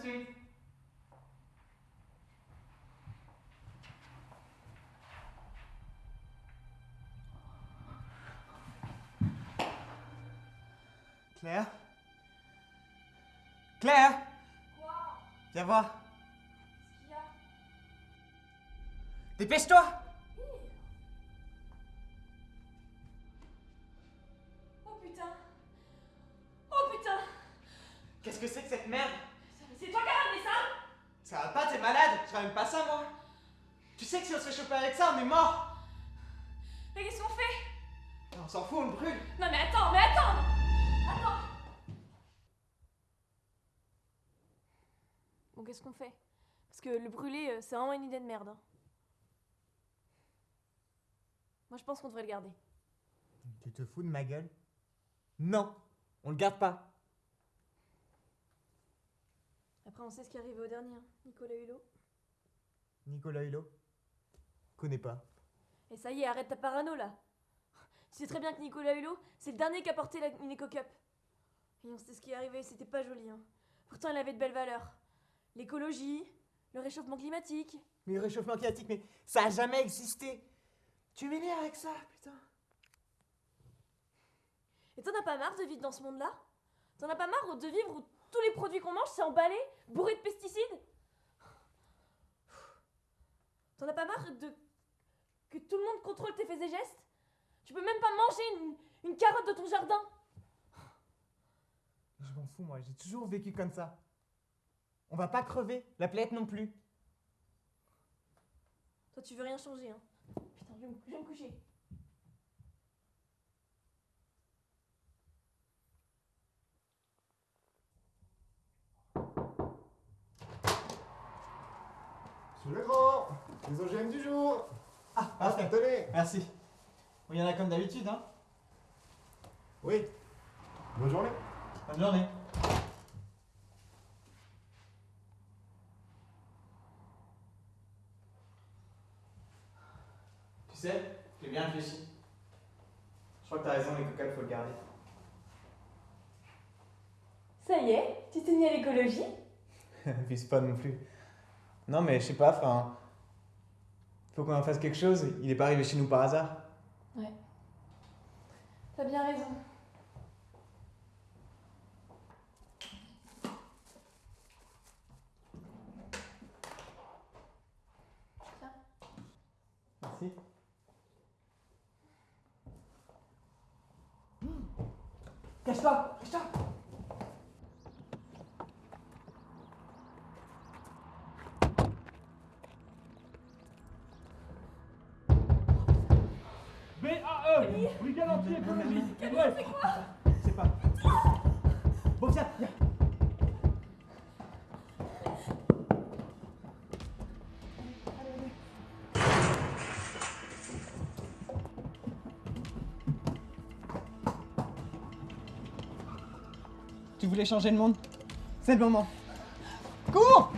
suite. Claire? Claire? Quoi? Viens voir. Qu'est-ce qu'il y a? Dépêche-toi. Oh putain. Oh putain. Qu'est-ce que c'est que cette merde C'est toi qui as ramené ça Ça va pas, t'es malade. Je ramène pas ça, moi. Tu sais que si on se fait choper avec ça, on est mort. Mais qu'est-ce qu'on fait? On s'en fout, on le brûle. Non mais attends, mais attends. Attends. Bon, qu'est-ce qu'on fait? Parce que le brûler, euh, c'est vraiment une idée de merde. hein. Moi, je pense qu'on devrait le garder. Tu te fous de ma gueule? Non On le garde pas Après, on sait ce qui est arrivé au dernier, hein. Nicolas Hulot. Nicolas Hulot? Connais pas. Et ça y est, arrête ta parano là. Tu sais très bien que Nicolas Hulot, c'est le dernier qui a porté la une éco-cup. Et on sait ce qui est arrivé, c'était pas joli. Hein. Pourtant, il avait de belles valeurs. L'écologie, le réchauffement climatique. Mais le réchauffement climatique, mais ça a jamais existé Tu m'énerves avec ça, putain Et t'en as pas marre de vivre dans ce monde-là? T'en as pas marre de vivre où les produits qu'on mange, c'est emballé, bourré de pesticides T'en as pas marre de que tout le monde contrôle tes faits et gestes? Tu peux même pas manger une, une carotte de ton jardin Je m'en fous, moi, j'ai toujours vécu comme ça. On va pas crever, la planète non plus. Toi, tu veux rien changer, hein Putain, je vais me, je vais me coucher. Le grand, les OGM du jour. Ah, Ah, parfait. tenez. Merci. Bon, il y en a comme d'habitude, hein Oui. Bonne journée. Bonne journée. Tu sais, j'ai bien réfléchi. Je crois que t'as raison, les cocottes, faut le garder. Ça y est, tu t'es mis à l'écologie? Vise pas non plus. Non, mais je sais pas, enfin. Faut qu'on en fasse quelque chose. Il est pas arrivé chez nous par hasard. Ouais. T'as bien raison. Tiens. Merci. Cache-toi Cache-toi B-A-E Brigade anti-écologie Ouais C'est pas. Bon, viens, viens. Tu voulais changer le monde? C'est le moment. Cours